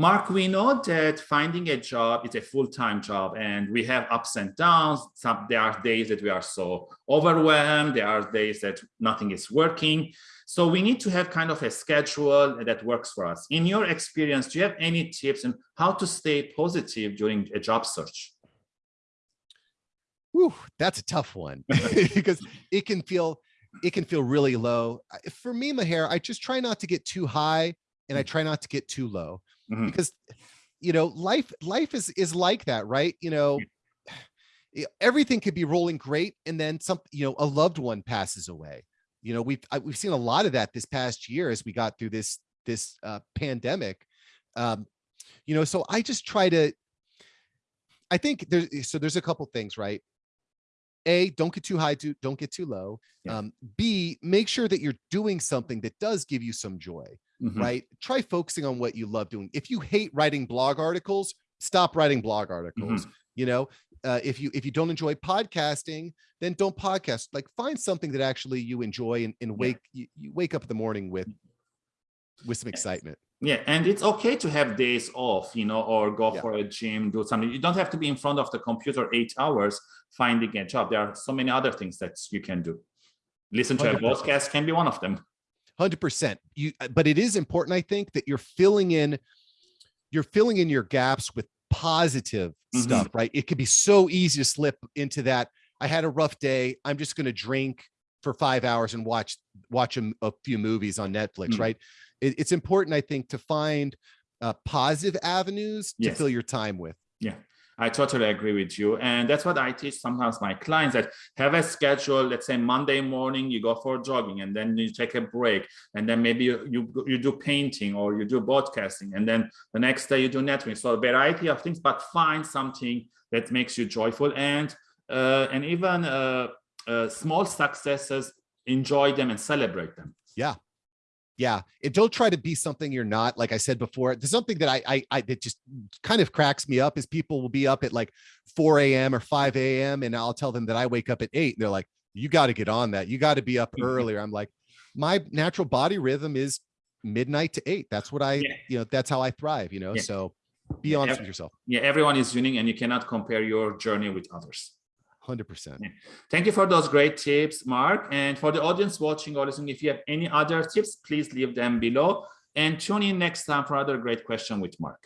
Mark, we know that finding a job is a full-time job and we have ups and downs. Some, there are days that we are so overwhelmed. There are days that nothing is working. So we need to have kind of a schedule that works for us. In your experience, do you have any tips on how to stay positive during a job search? Whew, that's a tough one because it can feel it can feel really low. For me, Maher, I just try not to get too high and I try not to get too low mm -hmm. because you know life life is is like that right? You know everything could be rolling great and then some you know a loved one passes away. You know we've we've seen a lot of that this past year as we got through this this uh, pandemic. Um you know so i just try to i think there's so there's a couple things right? A don't get too high to don't get too low. Yeah. um b make sure that you're doing something that does give you some joy mm -hmm. right? Try focusing on what you love doing. If you hate writing blog articles, stop writing blog articles. Mm -hmm. You know, uh, if you if you don't enjoy podcasting, then don't podcast. Like find something that actually you enjoy and, and wake yeah. you, you, wake up in the morning with with some excitement. Yeah, and it's okay to have days off, you know, or go yeah. for a gym, do something. You don't have to be in front of the computer eight hours finding a job. There are so many other things that you can do. Listen to 100%. a podcast can be one of them. 100% you uh, but it is important i think that you're filling in you're filling in your gaps with positive mm -hmm. stuff right? It could be so easy to slip into that i had a rough day. I'm just going to drink for five hours and watch watch a, a few movies on netflix mm. -hmm. right? It, it's important i think to find uh, positive avenues to fill your time with. Yeah I totally agree with you. And that's what I teach sometimes my clients that have a schedule, let's say Monday morning, you go for jogging and then you take a break. And then maybe you, you, you do painting or you do broadcasting. And then the next day you do networking. So a variety of things, but find something that makes you joyful and, uh, and even uh, uh, small successes, enjoy them and celebrate them. Yeah, yeah and don't try to be something you're not like i said before there's something that i i, I that just kind of cracks me up is people will be up at like 4 a.m or 5 a.m and i'll tell them that i wake up at 8 and they're like you got to get on that you got to be up mm-hmm. earlier i'm like my natural body rhythm is midnight to 8 that's what i yeah. you know that's how i thrive you know yeah. so be honest with yourself yeah everyone is unique and you cannot compare your journey with others 100%. Thank you for those great tips, Mark. And for the audience watching or listening, if you have any other tips, please leave them below and tune in next time for another great question with Mark.